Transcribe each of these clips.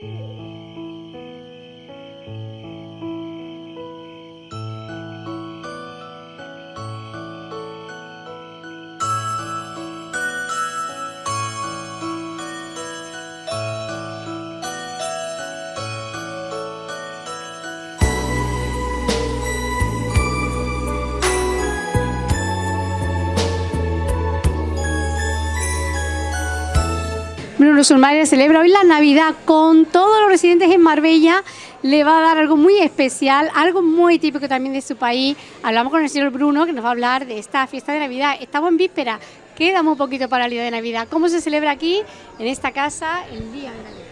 Hey. Bruno Surmaire celebra hoy la Navidad con todos los residentes en Marbella. Le va a dar algo muy especial, algo muy típico también de su país. Hablamos con el señor Bruno que nos va a hablar de esta fiesta de Navidad. Estamos en víspera, queda muy poquito para el día de Navidad. ¿Cómo se celebra aquí, en esta casa, el día de Navidad?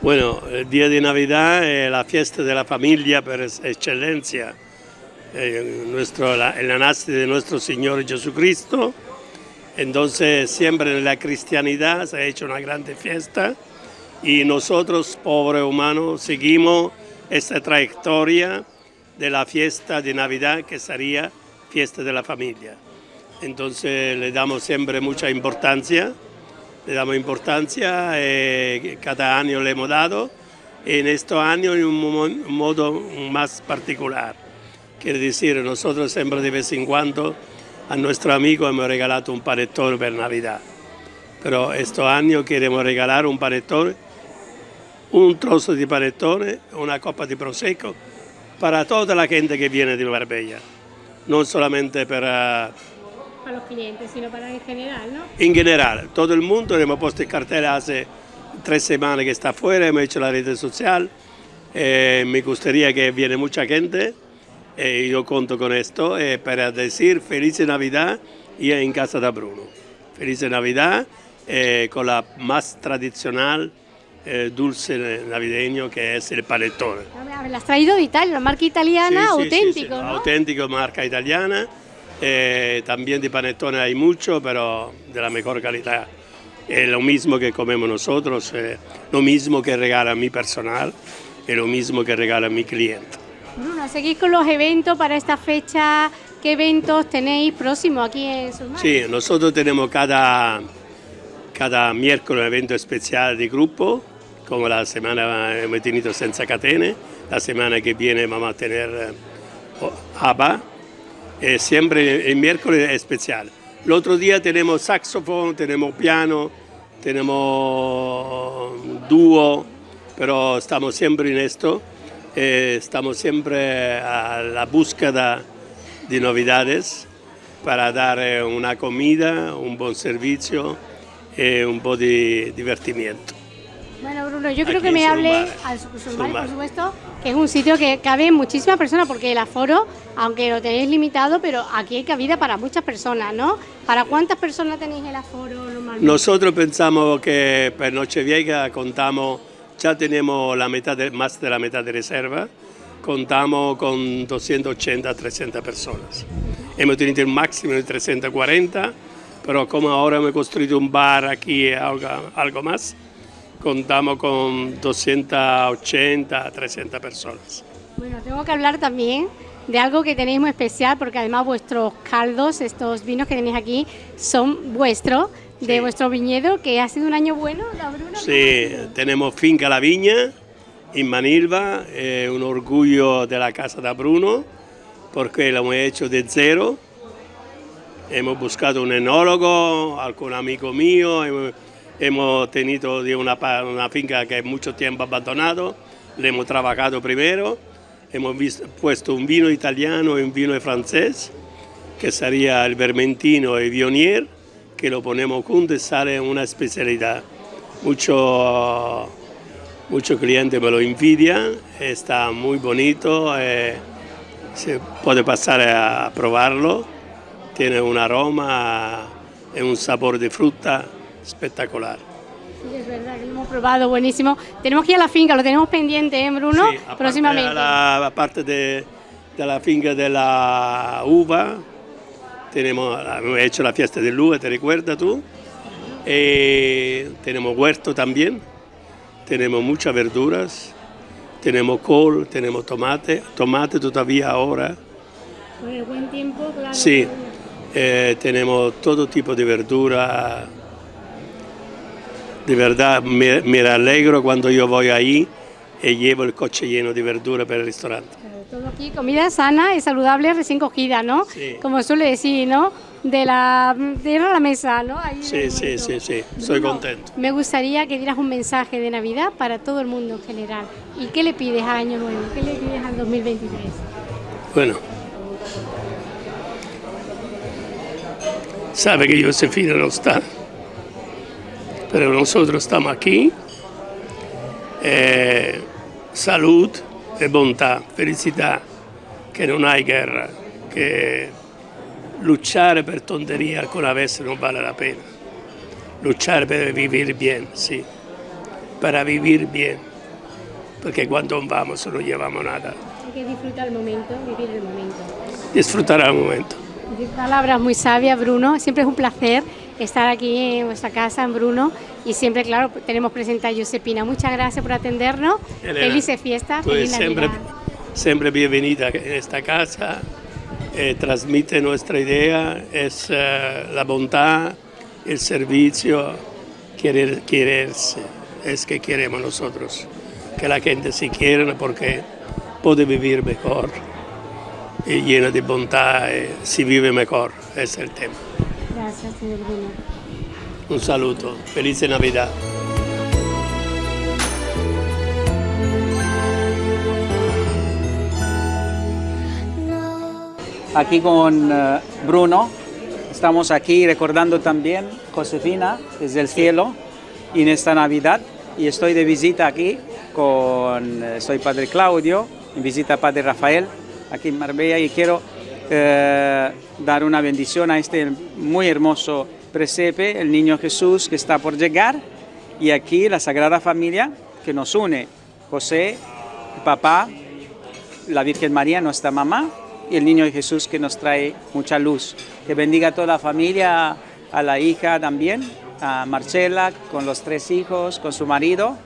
Bueno, el día de Navidad es la fiesta de la familia por excelencia. Eh, nuestro, la, el nace de nuestro Señor Jesucristo entonces siempre la cristianidad se ha hecho una grande fiesta y nosotros, pobres humanos, seguimos esta trayectoria de la fiesta de Navidad que sería fiesta de la familia. Entonces le damos siempre mucha importancia, le damos importancia, eh, cada año le hemos dado, en este año en un modo más particular. Quiere decir, nosotros siempre de vez en cuando a nuestro amigo hemos regalado un panettone per Navidad. Pero este año queremos regalar un panettone, un trozo de panettone, una copa de prosecco para toda la gente que viene de Marbella, no solamente para... Para los clientes, sino para en general, ¿no? En general, todo el mundo, hemos puesto el cartel hace tres semanas que está afuera, hemos hecho la red social, eh, me gustaría que viene mucha gente, eh, yo cuento con esto eh, para decir feliz Navidad y en casa de Bruno. Feliz Navidad eh, con la más tradicional eh, dulce navideño que es el panettone. ¿La has traído de Italia, la marca italiana, Sí, auténtico, sí, sí, ¿no? Auténtico, marca italiana. Eh, también de panettone hay mucho, pero de la mejor calidad. Es lo mismo que comemos nosotros, lo mismo que regala mi personal, es lo mismo que regala mi cliente. Bruno, seguís con los eventos para esta fecha. ¿Qué eventos tenéis próximos aquí en Surmar? Sí, nosotros tenemos cada, cada miércoles un evento especial de grupo, como la semana hemos tenido Senza Catene, la semana que viene vamos a tener eh, ABBA, eh, siempre el miércoles es especial. El otro día tenemos saxofón, tenemos piano, tenemos dúo, pero estamos siempre en esto, eh, estamos siempre a la búsqueda de novedades para dar eh, una comida, un buen servicio y un po' di divertimento. Bueno, Bruno, yo creo Aquí que me hable al Surmar, Surmar. por supuesto, que es un sitio que cabe muchísimas personas, porque el aforo, aunque lo tenéis limitado, pero aquí hay cabida para muchas personas, ¿no? ¿Para cuántas personas tenéis el aforo normalmente? Nosotros pensamos que per Nochevieja contamos, ya tenemos la mitad de- más de la mitad de reserva, contamos con 280 a 300 personas. Hemos tenido un máximo de 340, pero como ahora hemos construido un bar aquí algo, algo más, contamos con 280 a 300 personas. Bueno, tengo que hablar también de algo que tenéis muy especial, porque además vuestros caldos, estos vinos que tenéis aquí, son vuestros, de vuestro viñedo, que ha sido un año bueno, ¿no, Bruno? Sí, tenemos Finca La Viña en Manilva, es un orgullo de la casa de Bruno, porque lo hemos hecho de cero. Hemos buscado un enólogo, algún amigo mío, hemos, hemos tenido de una, una finca que mucho tiempo abandonado, le hemos trabajado primero, hemos vis- puesto un vino italiano y un vino francés, que sería el Vermentino y Vionier, que lo ponemos juntos y sale una especialidad. Mucho, muchos clientes me lo envidian, está muy bonito, eh, se puede pasar a probarlo, tiene un aroma y un sabor de fruta espectacular. Sí, es verdad que lo hemos probado, buenísimo. Tenemos que ir a la finca, lo tenemos pendiente, ¿eh, Bruno? Sí, aparte Próximamente. de la parte de, de la finca de la uva, tenemos, hemos hecho la fiesta de uva, ¿te recuerdas tú? Eh, tenemos huerto también, tenemos muchas verduras, tenemos col, tenemos tomate, tomate todavía ahora, Con el buen tiempo, claro. sí, eh, tenemos todo tipo de verdura, de verdad me, me alegro cuando yo voy ahí y llevo el coche lleno de verdura para el restaurante. Todo aquí, comida sana y saludable, recién cogida, ¿no? Sí. Como suele decir, ¿no? De la tierra a la mesa, ¿no? Ahí Sí, sí, sí, sí, estoy contento. Me gustaría que dieras un mensaje de Navidad para todo el mundo en general. ¿Y qué le pides a Año Nuevo? ¿Qué le pides al 2023? Bueno, sabe que Josefina no está, pero nosotros estamos aquí. Eh, salud e bontà, felicità, che non hai guerra, che luchare per tonteria alcuna vez non vale la pena. Luchare per vivere bien, sí, para vivir bien, porque cuando vamos no llevamos nada. Hay que disfrutar el momento, vivir el momento. Disfrutar al momento. Palabras muy sabias, Bruno. Siempre es un placer estar aquí en vuestra casa, en Bruno. Y siempre, claro, tenemos presente a Josepina. Muchas gracias por atendernos. Elena, Felices fiestas, Tú feliz siempre, siempre bienvenida en esta casa, eh, transmite nuestra idea, es eh, la bondad, el servicio, querer, quererse, es que queremos nosotros, que la gente se quiera porque puede vivir mejor y llena de bondad, eh, si vive mejor, es el tema. Gracias, señor Bruno. Un saludo, feliz Navidad. aquí con eh, Bruno. Estamos aquí recordando también Josefina desde el cielo y en esta Navidad. Y estoy de visita aquí con, eh, soy Padre Claudio, en visita a Padre Rafael aquí en Marbella y quiero eh, dar una bendición a este muy hermoso presepe, el niño Jesús que está por llegar. Y aquí la Sagrada Familia que nos une, José, papá, la Virgen María, nuestra mamá, y el niño Jesús que nos trae mucha luz. Que bendiga a toda la familia, a la hija también, a Marcela, con los tres hijos, con su marido,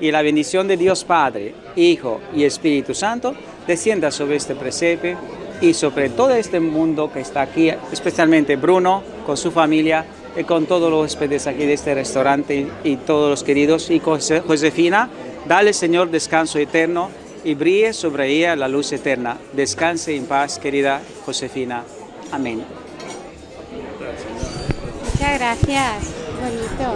y la bendición de Dios Padre, Hijo y Espíritu Santo descienda sobre este presepe y sobre todo este mundo que está aquí, especialmente Bruno con su familia y con todos los huéspedes aquí de este restaurante y todos los queridos y Jose- Josefina, dale Señor descanso eterno y brille sobre ella la luz eterna. Descanse en paz, querida Josefina. Amén. Muchas gracias. Bonito.